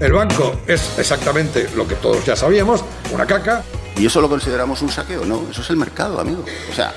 El banco es exactamente lo que todos ya sabíamos, una caca. ¿Y eso lo consideramos un saqueo? No, eso es el mercado, amigo. O sea...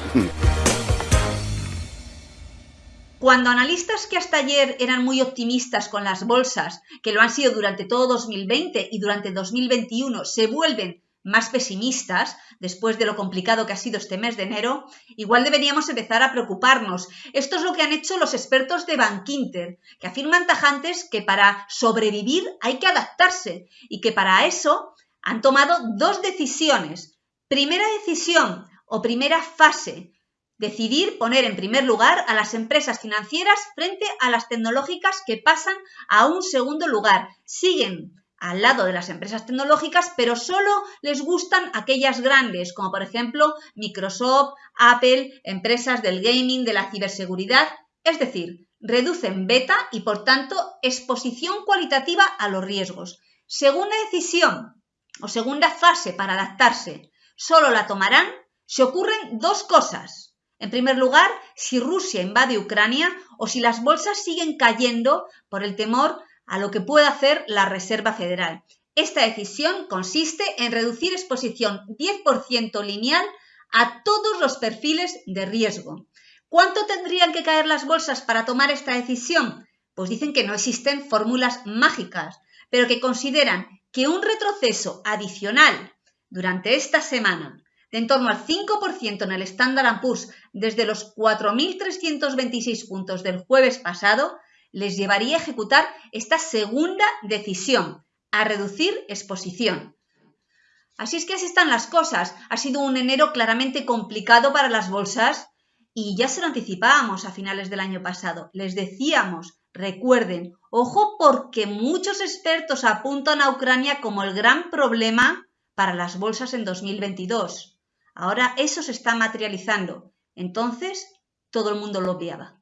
Cuando analistas que hasta ayer eran muy optimistas con las bolsas, que lo han sido durante todo 2020 y durante 2021, se vuelven más pesimistas, después de lo complicado que ha sido este mes de enero, igual deberíamos empezar a preocuparnos. Esto es lo que han hecho los expertos de Bankinter, que afirman tajantes que para sobrevivir hay que adaptarse y que para eso han tomado dos decisiones. Primera decisión o primera fase, decidir poner en primer lugar a las empresas financieras frente a las tecnológicas que pasan a un segundo lugar. Siguen al lado de las empresas tecnológicas, pero solo les gustan aquellas grandes, como por ejemplo Microsoft, Apple, empresas del gaming, de la ciberseguridad, es decir, reducen beta y por tanto exposición cualitativa a los riesgos. Segunda decisión o segunda fase para adaptarse, solo la tomarán si ocurren dos cosas. En primer lugar, si Rusia invade Ucrania o si las bolsas siguen cayendo por el temor a lo que pueda hacer la Reserva Federal. Esta decisión consiste en reducir exposición 10% lineal a todos los perfiles de riesgo. ¿Cuánto tendrían que caer las bolsas para tomar esta decisión? Pues dicen que no existen fórmulas mágicas, pero que consideran que un retroceso adicional durante esta semana de en torno al 5% en el Standard Poor's desde los 4.326 puntos del jueves pasado, les llevaría a ejecutar esta segunda decisión, a reducir exposición. Así es que así están las cosas. Ha sido un enero claramente complicado para las bolsas y ya se lo anticipábamos a finales del año pasado. Les decíamos, recuerden, ojo porque muchos expertos apuntan a Ucrania como el gran problema para las bolsas en 2022. Ahora eso se está materializando. Entonces, todo el mundo lo obviaba.